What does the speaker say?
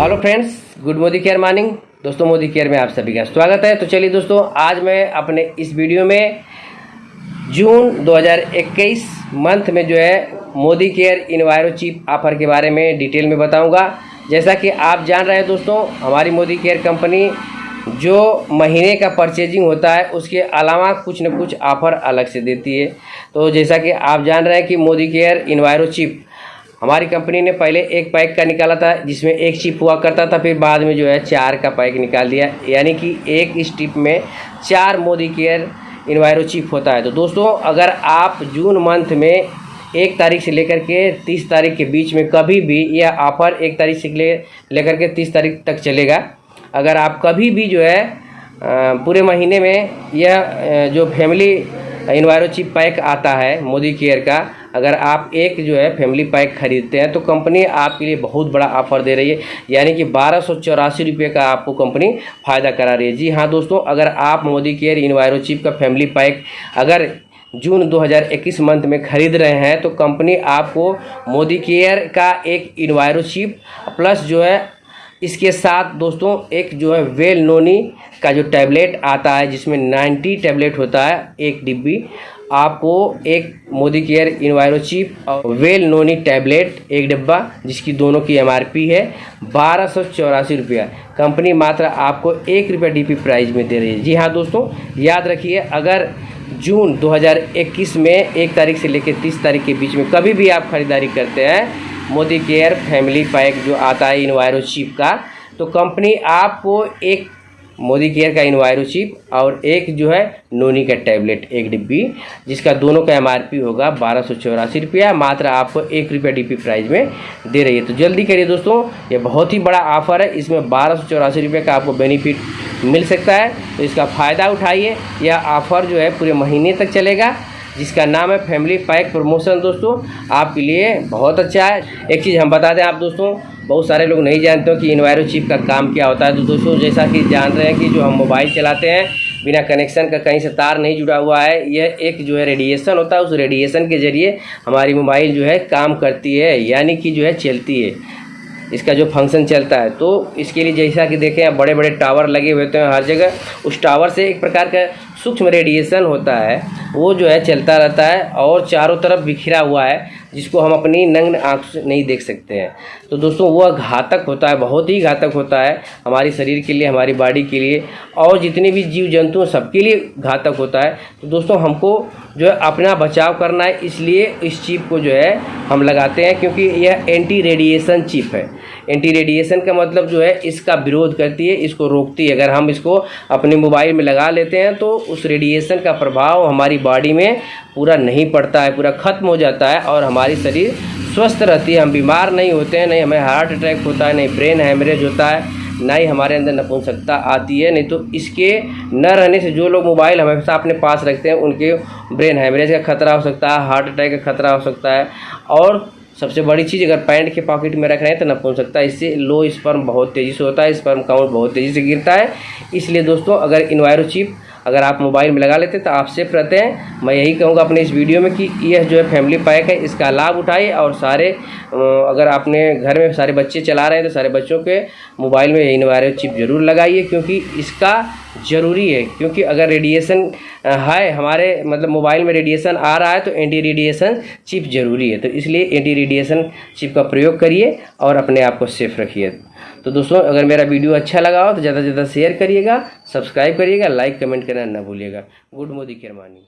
Hello friends, good Modicare morning. दोस्तों, Modi care में आप सभी का स्वागत है। तो चलिए दोस्तों, आज मैं अपने इस वीडियो में जून 2021 मंथ में जो है Modi care enviro chip offer के बारे में डिटेल में बताऊँगा। जैसा कि आप जान रहे हैं दोस्तों, हमारी मोदी केयर कंपनी जो महीने का परचेजिंग होता है, उसके अलावा कुछ न कुछ ऑफ़र अलग से देती है। तो जैसा कि आप जान रहे हैं कि मोदी केयर इन्वायरो चिप हमारी कंपनी ने पहले एक पैक का निकाला था, जिसमें एक चिप हुआ करता था, फिर बाद में जो है चार का पैक निकाल दिया। यानी कि एक स्टिप में चार मोदी केयर इन्वायरो चिप होता है। तो दोस्तों, अगर आप जून मंथ में एक तारीख से लेकर के तीस तारीख के बीच में कभी भी यह ऑफ़र एक तारीख से ले, लेकर के तीस तारीख तक चलेगा, अगर आप कभी भी जो है पूरे महीने में यह जो फैमिली इन्वायरो चिप पैक आता है मोदी केयर का अगर आप एक जो है फैमिली पैक खरीदते हैं तो कंपनी आपके लिए बहुत बड़ा ऑफ़र दे रही है। यानी कि बारह सौ चौरासी रुपये का आपको कंपनी फ़ायदा करा रही है। जी हाँ दोस्तों, अगर आप मोदी केयर इन्वायरो चिप का फैमिली पैक अगर जून 2021 मंथ में खरीद रहे हैं तो कंपनी आपको मोदी केयर का एक इन्वायरो चिप, प्लस जो है इसके साथ दोस्तों, एक जो है वेल नोनी का जो टैबलेट आता है, जिसमें 90 टैबलेट होता है, एक डिब्बी, आपको एक मोदी केयर इन्वायरो चिप और वेल नोनी टैबलेट, एक डिब्बा, जिसकी दोनों की एमआरपी है, बारह सौ चौरासी रुपया। कंपनी मात्र आपको एक रुपया डीपी प्राइस में दे रही है। जी हाँ दोस्तों, याद रखिए, अगर जून 2021 में एक तारीख से लेकर तीस तारीख के बीच में कभी भी आप खरीदारी करते हैं मोदी केयर फैमिली पैक जो आता है इन्वायरो चिप का तो कंपनी आपको एक मोदी केयर का इन्वायरो चिप और एक जो है नोनी का टैबलेट, एक डिब्बी, जिसका दोनों का एमआरपी होगा बारह सौ चौरासी रुपया, मात्र आपको एक रुपया डी प्राइस में दे रही है। तो जल्दी करिए दोस्तों, ये बहुत ही बड़ा ऑफ़र है, इसमें बारह सौ चौरासी रुपये का आपको बेनिफिट मिल सकता है। तो इसका फ़ायदा उठाइए, यह ऑफ़र जो है पूरे महीने तक चलेगा। जिसका नाम है फैमिली पैक प्रमोशन। दोस्तों, आपके लिए बहुत अच्छा है। एक चीज़ हम बता दें आप दोस्तों, बहुत सारे लोग नहीं जानते हो कि इन्वायरो चिप का काम क्या होता है। तो दोस्तों, जैसा कि जान रहे हैं कि जो हम मोबाइल चलाते हैं, बिना कनेक्शन का कहीं से तार नहीं जुड़ा हुआ है। यह एक जो है रेडिएशन होता है, उस रेडिएशन के ज़रिए हमारी मोबाइल जो है काम करती है, यानी कि जो है चलती है। इसका जो फ़ंक्शन चलता है। तो इसके लिए जैसा कि देखें आप बड़े बड़े टावर लगे हुए होते हैं हर जगह उस टावर से एक प्रकार का सूक्ष्म रेडिएशन होता है। वो जो है चलता रहता है और चारों तरफ़ बिखरा हुआ है। जिसको हम अपनी नग्न आँख से नहीं देख सकते हैं। तो दोस्तों वह घातक होता है, बहुत ही घातक होता है हमारे शरीर के लिए, हमारी बॉडी के लिए, और जितने भी जीव जंतु सबके लिए घातक होता है। तो दोस्तों, हमको जो है अपना बचाव करना है, इसलिए इस चिप को जो है हम लगाते हैं, क्योंकि यह एंटी रेडिएशन चिप है। एंटी रेडिएशन का मतलब जो है, इसका विरोध करती है, इसको रोकती है। अगर हम इसको अपने मोबाइल में लगा लेते हैं तो उस रेडिएशन का प्रभाव हमारी बॉडी में पूरा नहीं पड़ता है, पूरा ख़त्म हो जाता है और हमारी शरीर स्वस्थ रहती है। हम बीमार नहीं होते हैं, नहीं हमें हार्ट अटैक होता है, नहीं ब्रेन हैमरेज होता है ना ही हमारे अंदर नपुंसकता आती है, नहीं तो इसके न रहने से जो लोग मोबाइल हमेशा अपने पास रखते हैं, उनके ब्रेन हैमरेज का खतरा हो सकता है हार्ट अटैक का खतरा हो सकता है और सबसे बड़ी चीज़, अगर पैंट के पॉकेट में रख रहे हैं तो नपुंसकता इससे लो स्पर्म बहुत तेज़ी से होता है, स्पर्म काउंट बहुत तेज़ी से गिरता है। इसलिए दोस्तों, अगर इन्वायरो चिप, अगर आप मोबाइल में लगा लेते हैं तो आप सेफ़ रहते हैं। मैं यही कहूँगा अपने इस वीडियो में कि यह जो है फैमिली पैक है, इसका लाभ उठाइए और सारे अगर आपने घर में सारे बच्चे चला रहे हैं तो सारे बच्चों के मोबाइल में इन्वायरल चिप ज़रूर लगाइए, क्योंकि इसका ज़रूरी है। क्योंकि अगर रेडिएशन है हमारे मतलब मोबाइल में रेडिएशन आ रहा है तो एंटी रेडिएशन चिप ज़रूरी है। तो इसलिए एंटी रेडिएशन चिप का प्रयोग करिए और अपने आप को सेफ़ रखिए। तो दोस्तों, अगर मेरा वीडियो अच्छा लगा हो तो ज़्यादा से ज़्यादा शेयर करिएगा सब्सक्राइब करिएगा लाइक कमेंट करना ना भूलिएगा। गुड मोदी केरमानी।